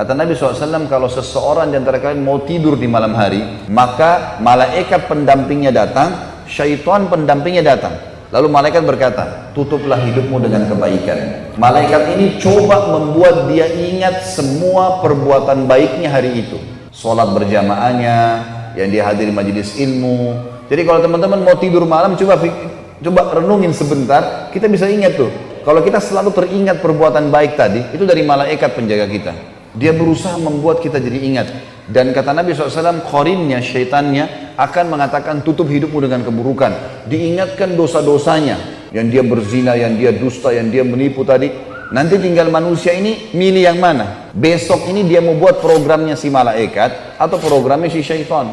Kata Nabi SAW, kalau seseorang di antara kalian mau tidur di malam hari, maka malaikat pendampingnya datang, syaitan pendampingnya datang. Lalu malaikat berkata, tutuplah hidupmu dengan kebaikan. Malaikat ini coba membuat dia ingat semua perbuatan baiknya hari itu. Sholat berjamaahnya, yang dia hadiri majelis ilmu. Jadi kalau teman-teman mau tidur malam, coba coba renungin sebentar, kita bisa ingat tuh. Kalau kita selalu teringat perbuatan baik tadi, itu dari malaikat penjaga kita. Dia berusaha membuat kita jadi ingat. Dan kata Nabi SAW, korinnya, syaitannya akan mengatakan tutup hidupmu dengan keburukan. Diingatkan dosa-dosanya. Yang dia berzina, yang dia dusta, yang dia menipu tadi. Nanti tinggal manusia ini milih yang mana. Besok ini dia mau buat programnya si malaikat atau programnya si syaitan.